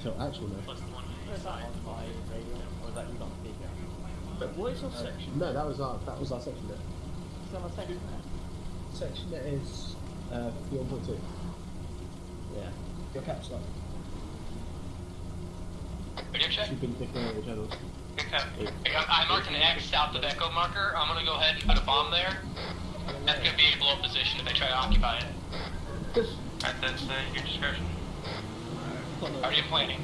until actual now. Plus the one. Is that on radio? Or is that you got on speaker? But what is your section? No, that was our that was our section net. Is that my section there? Section net is uh, 51.2. Yeah. Your caps lock. Radio check. You've been picking out the channels. Okay. I I marked an X south of Echo marker. I'm gonna go ahead and put a bomb there. That's gonna be a blow position if they try to occupy it. Alright, that's uh, your discretion. Are you planning?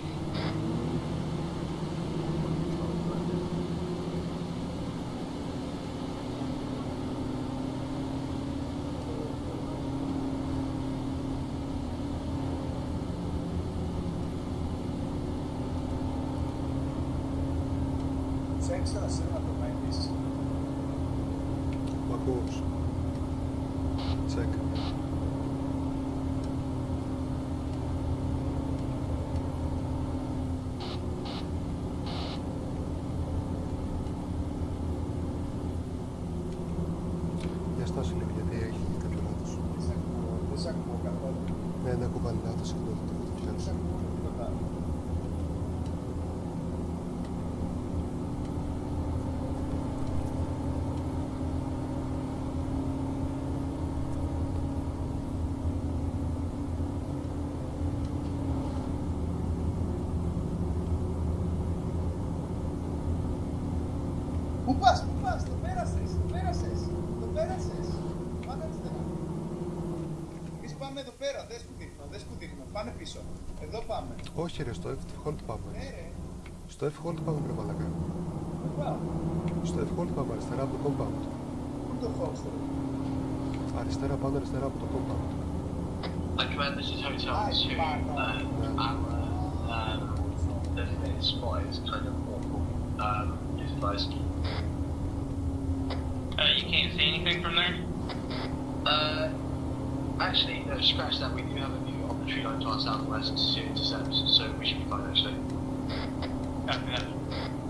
Sexta, será que vai investir? Uma course. Πού πας, πού πας, το πέρασες, το πέρασες, το πέρασες. Πάμε αριστερά. Εμείς πάμε εδώ πέρα, δες που δείχνω, δες που δείχνω. Πάνε πίσω. Εδώ πάμε. Όχι ρε, στο F-Hold πάμε. Ναι ρε, Στο F-Hold πάμε ρε μαλακά. πού πάω; Στο F-Hold πάμε αριστερά από το compound. Πού το Foxter. Αριστερά πάνω αριστερά από το compound. I command this is Hotel Hi, 2. Marco. Uh, our um, designated spot is kind of awful. Um, is. Uh, you can't see anything from there? Uh, actually, no, scratch that. We do have a view of the tree line to our southwest to intercept, so we should be fine actually. Okay.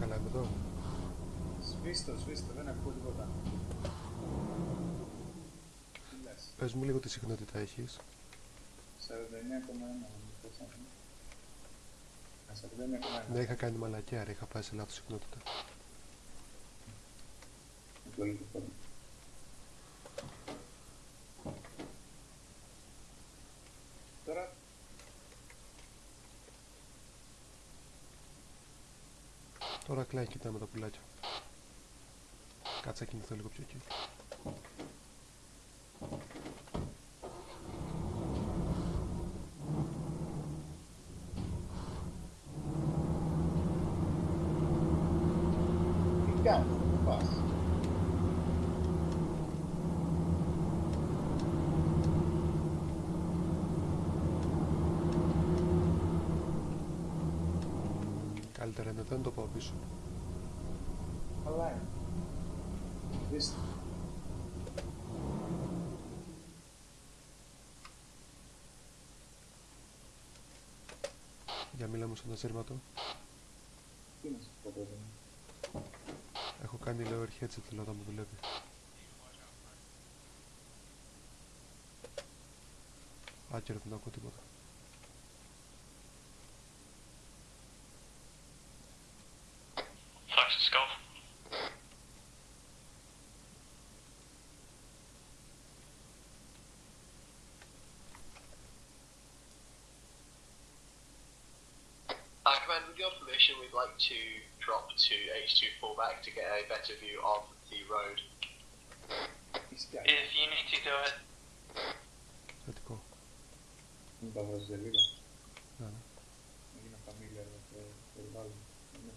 Καλά είμαι εδώ. Σβήστο, σβήστο, δεν ακούω τίποτα. Τι λες, Πες μου λίγο τι συχνότητα έχεις. 49,1. πώς να πούμε. Α, 49,1. Ναι, είχα κάνει μαλακιά ρε, είχα πάει σε λάθος συχνότητα. Τώρα κλάει κοιτάμε τα πουλάκια. Κάτσε να κινηθώ λίγο πιο εκεί. τι κάνεις, Καλύτερα είναι εδώ να το πάω πίσω. Καλά είναι. Σβήστο. Για μίλα μου στον ασύρματο. Τι να σου πω τώρα. Έχω κάνει λέω headset θέλω να μου δουλεύει. Άκυρο δεν ακούω τίποτα. your permission, we'd like to drop to H2 fullback to get a better view of the road. If you need to do it. that's cool. Vamos desde arriba. Hay una familia de unos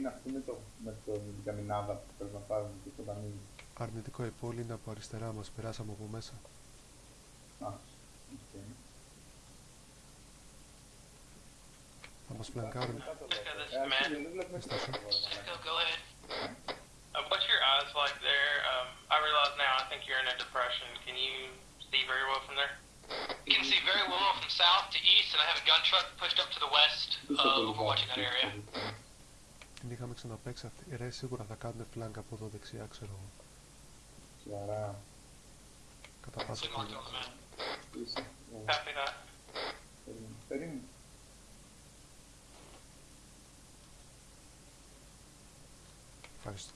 με το με την καμινάδα που πρέπει να πάρουμε και το δανείο. Αρνητικό η πόλη είναι από αριστερά μας, περάσαμε από μέσα. Α, οκ. Θα μας φλανκάρουν. Echo, this is Ε, Matt. αρχίζει, δεν βλέπουμε Στάσου. τίποτα τώρα, Echo, μαλάκα. go ahead. Uh, what's your eyes like there? Um, I realize now. I think you're in a depression. Can you see very well from there? You can see very well from south to east, and I have a gun truck pushed up to the west, Πίσω uh, από το overwatching that λιβάδι, area. την είχαμε ξαναπέξει αυτή. Ρε, σίγουρα θα κάνουν φλάνκα από εδώ δεξιά, ξέρω εγώ. Σιγαρά. Κατά πάσα πιθανότητα. Κάπινα. Ε, ε, περίμενε. Ευχαριστώ.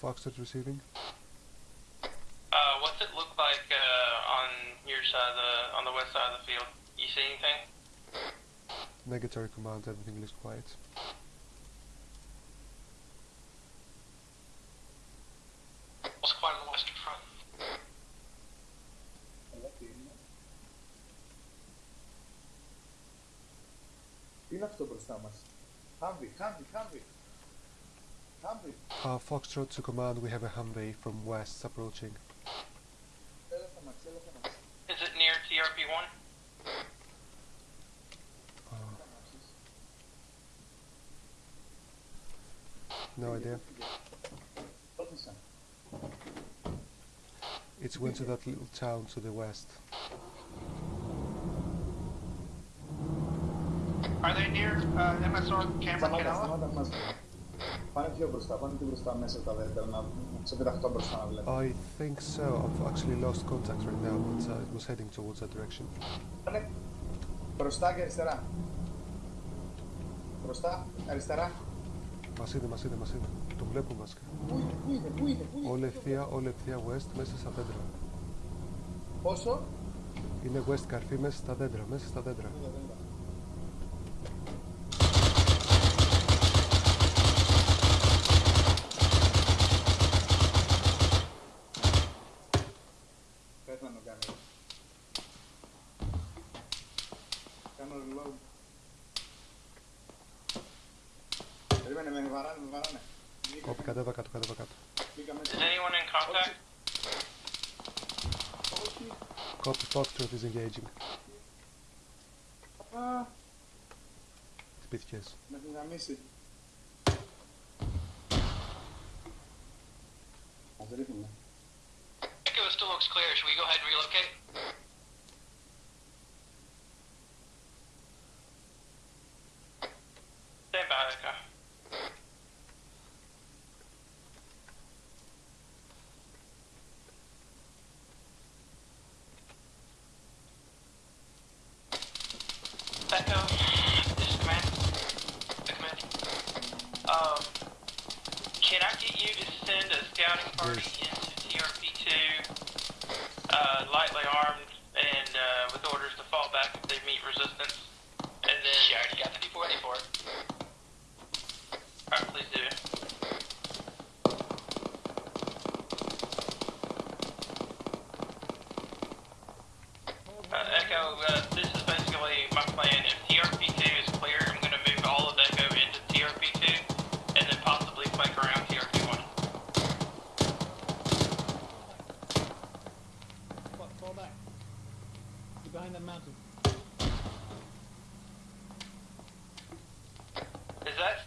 Foxtrot receiving. Uh, what's it look like uh, on your side of the on the west side of the field? You see anything? Negatory command, everything looks quiet. What's quiet on the western front? Αλλά τι είναι. Τι είναι αυτό μπροστά μας. Χάμβι, χάμβι, χάμβι. Uh, Foxtrot to command, we have a Humvee from west approaching. Is it near TRP-1? Uh, no idea. It's went to that little town to the west. Are they near uh, MSR Cameron Πάνε πιο μπροστά, πάνε πιο μπροστά μέσα τα δέντρα να, να ξεπεταχτώ μπροστά να βλέπω. I think so. I've actually lost contact right now, but uh, it was heading towards that direction. Πάνε μπροστά και αριστερά. Μπροστά, αριστερά. Μας είδε, μας είδε, μας είδε. Τον βλέπω μας. Πού είναι, πού είναι, πού είναι, πού είναι; Όλη ευθεία, όλη ευθεία west, μέσα στα δέντρα. Πόσο; Είναι west καρφί μέσα στα δέντρα, μέσα στα δέντρα. Είδα, βαράνε, με βαράνε. Μπήκα- Κόπη, κατέβα κάτω, κατέβα κάτω. μπήκα Is μέσα. anyone in contact? Όχι. Copy, Foxtrot is engaging. Α, Χτυπήθηκες. με έχει γαμίσει. Ας ρίχνουμε. Echo, it still looks clear. Should we go ahead and relocate?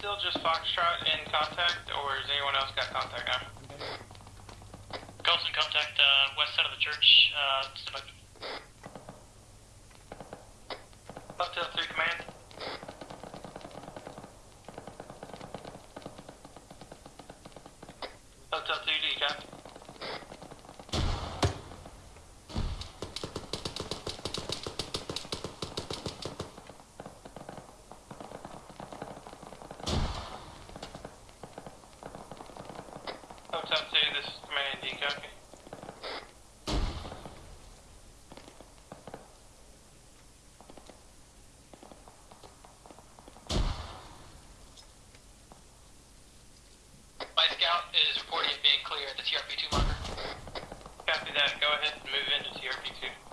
Still just Foxtrot in contact, or has anyone else got contact now? Okay. Colson, contact uh, west side of the church. Uh, by. Hotel 2 command. 10 this is Command copy. My scout is reporting being clear at the TRP2 marker. Copy that, go ahead and move into TRP2.